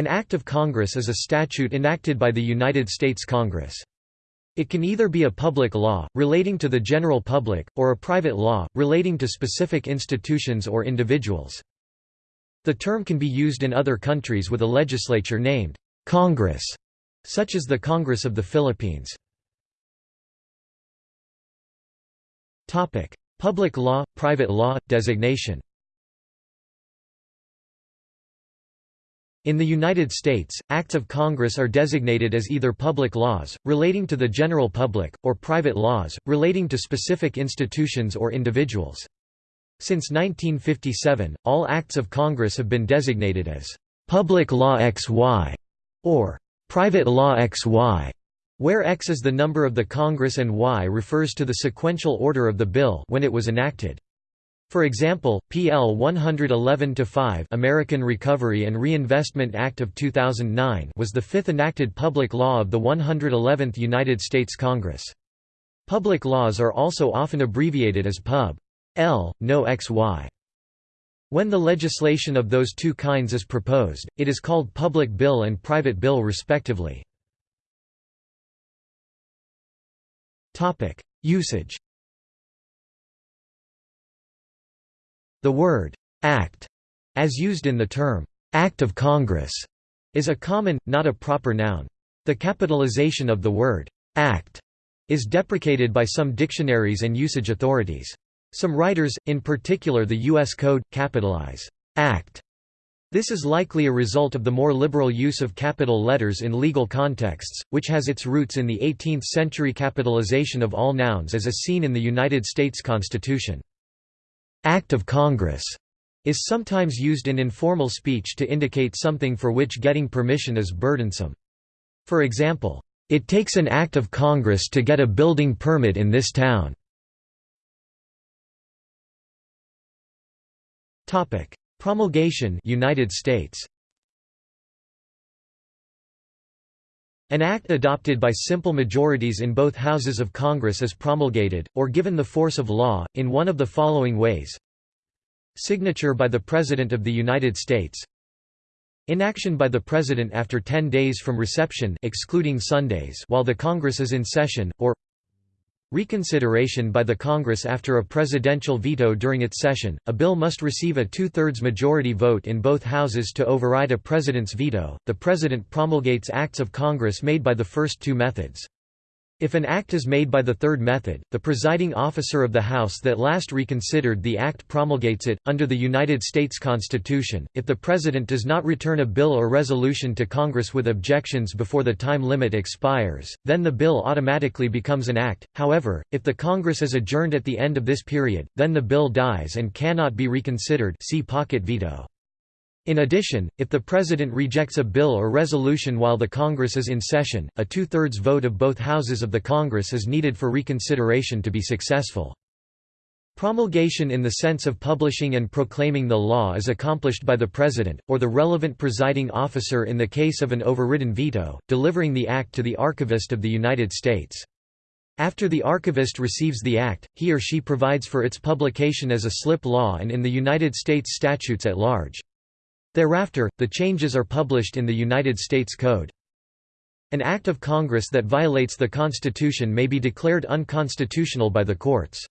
An Act of Congress is a statute enacted by the United States Congress. It can either be a public law, relating to the general public, or a private law, relating to specific institutions or individuals. The term can be used in other countries with a legislature named Congress, such as the Congress of the Philippines. Public law, private law, designation In the United States, acts of Congress are designated as either public laws, relating to the general public, or private laws, relating to specific institutions or individuals. Since 1957, all acts of Congress have been designated as «Public Law XY» or «Private Law XY», where X is the number of the Congress and Y refers to the sequential order of the bill when it was enacted. For example, PL 111-5 American Recovery and Reinvestment Act of 2009 was the fifth enacted public law of the 111th United States Congress. Public laws are also often abbreviated as Pub. L, no XY. When the legislation of those two kinds is proposed, it is called public bill and private bill respectively. Usage The word «act», as used in the term «act of Congress», is a common, not a proper noun. The capitalization of the word «act» is deprecated by some dictionaries and usage authorities. Some writers, in particular the U.S. Code, capitalize «act». This is likely a result of the more liberal use of capital letters in legal contexts, which has its roots in the 18th-century capitalization of all nouns as is seen in the United States Constitution. Act of Congress is sometimes used in informal speech to indicate something for which getting permission is burdensome. For example, "It takes an act of Congress to get a building permit in this town." Promulgation United States. An act adopted by simple majorities in both houses of Congress is promulgated, or given the force of law, in one of the following ways. Signature by the President of the United States. Inaction by the President after 10 days from reception excluding Sundays while the Congress is in session, or Reconsideration by the Congress after a presidential veto during its session, a bill must receive a two-thirds majority vote in both houses to override a president's veto. The president promulgates acts of Congress made by the first two methods. If an act is made by the third method, the presiding officer of the House that last reconsidered the act promulgates it. Under the United States Constitution, if the President does not return a bill or resolution to Congress with objections before the time limit expires, then the bill automatically becomes an act. However, if the Congress is adjourned at the end of this period, then the bill dies and cannot be reconsidered see pocket veto. In addition, if the President rejects a bill or resolution while the Congress is in session, a two-thirds vote of both houses of the Congress is needed for reconsideration to be successful. Promulgation in the sense of publishing and proclaiming the law is accomplished by the President, or the relevant presiding officer in the case of an overridden veto, delivering the act to the Archivist of the United States. After the archivist receives the act, he or she provides for its publication as a slip law and in the United States statutes at large. Thereafter, the changes are published in the United States Code. An act of Congress that violates the Constitution may be declared unconstitutional by the courts.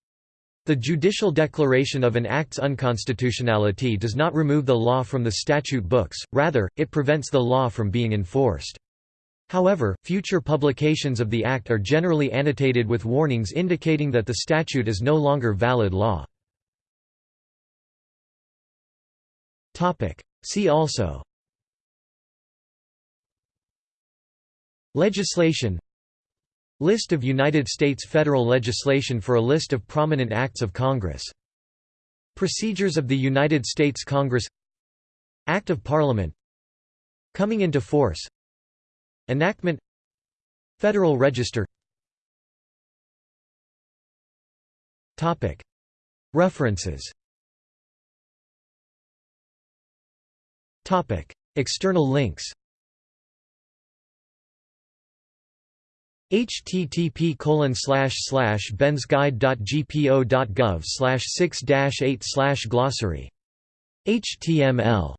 The judicial declaration of an act's unconstitutionality does not remove the law from the statute books, rather, it prevents the law from being enforced. However, future publications of the act are generally annotated with warnings indicating that the statute is no longer valid law. See also Legislation List of United States federal legislation for a list of prominent acts of Congress. Procedures of the United States Congress Act of Parliament Coming into force Enactment Federal Register References External links http colon bensguide.gpo.gov six eight glossary. Html